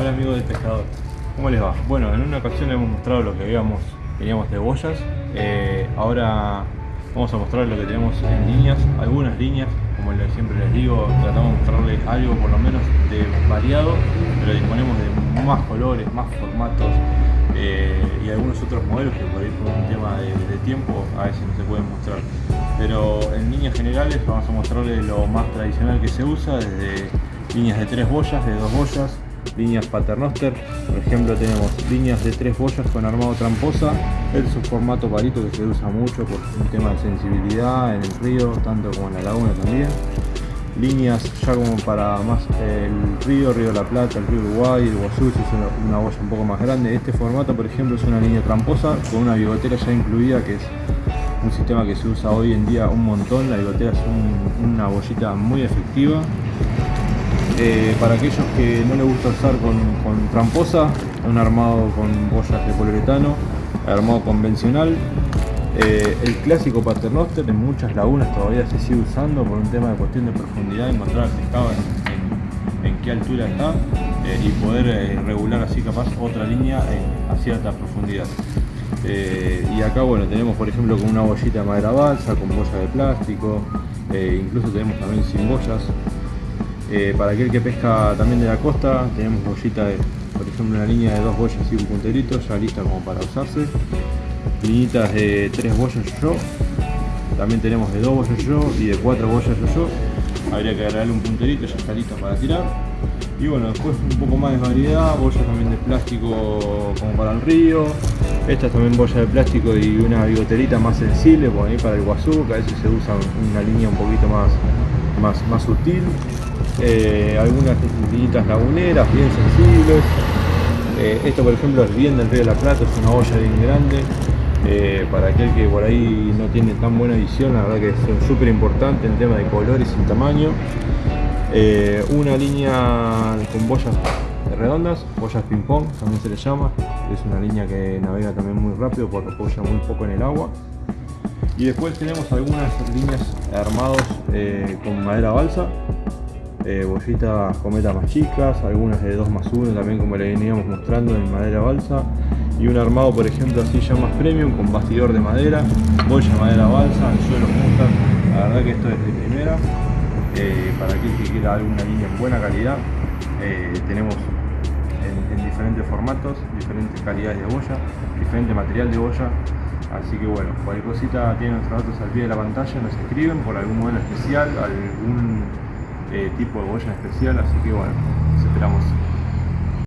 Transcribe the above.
Hola amigos del pescador, ¿cómo les va? Bueno, en una ocasión les hemos mostrado lo que habíamos, teníamos de boyas, eh, ahora vamos a mostrar lo que tenemos en líneas, algunas líneas, como siempre les digo, tratamos de mostrarles algo por lo menos de variado, pero disponemos de más colores, más formatos eh, y algunos otros modelos que por ahí por un tema de, de, tiempo a veces no se pueden mostrar. Pero en líneas generales vamos a mostrarles lo más tradicional que se usa, desde líneas de tres boyas, de dos boyas, líneas paternoster, por ejemplo tenemos líneas de tres boyas con armado tramposa, es un formato palito que se usa mucho por un tema de sensibilidad en el río, tanto como en la laguna también. Líneas ya como para más el río, Río la Plata, el río Uruguay, el Guazú, es una, boya un poco más grande. Este formato por ejemplo es una línea tramposa con una bigotera ya incluida que es un sistema que se usa hoy en día un montón, la bigotera es una bollita muy efectiva eh, para aquellos que no les gusta usar con, tramposa, un armado con boyas de poliuretano, armado convencional. Eh, el clásico paternoster en muchas lagunas todavía se sigue usando por un tema de cuestión de profundidad, encontrar el pescado en, qué altura está eh, y poder regular así capaz otra línea a cierta profundidad. y acá bueno tenemos por ejemplo con una bollita de madera balsa, con boya de plástico, incluso tenemos también sin boyas, eh, para aquel que pesca también de la costa, tenemos bollita de, por ejemplo, una línea de dos boyas y un punterito, ya lista como para usarse. Linitas de tres boyas yo, también tenemos de dos boyas yo y de cuatro boyas yo. Habría que agregarle un punterito, ya está lista para tirar. Y bueno, después un poco más de variedad, bollas también de plástico como para el río. Esta es también boya de plástico y una bigoterita más sensible, por ahí para el guazú, que a veces se usa una línea un poquito más, más, más sutil. Eh, algunas linitas laguneras bien sensibles. Eh, esto por ejemplo es bien del río de la Plata, es una olla bien grande. Eh, para aquel que por ahí no tiene tan buena visión, la verdad que es súper importante en tema de colores y tamaño. una línea con boyas redondas, boyas ping pong también se le llama, es una línea que navega también muy rápido porque apoya muy poco en el agua. Y después tenemos algunas líneas armados con madera balsa, eh, bollitas cometa más chicas, algunas de 2 más 1 también como le veníamos mostrando en madera balsa. Y un armado por ejemplo así ya más premium con bastidor de madera, boya de madera balsa, suelo punta, la verdad que esto es de primera, eh, para aquel que quiera alguna línea en buena calidad, eh, tenemos en, diferentes formatos, diferentes calidades de boya, diferente material de boya, así que bueno, cualquier cosita tienen nuestros datos al pie de la pantalla, nos escriben por algún modelo especial, algún eh, tipo de boya especial, así que bueno, esperamos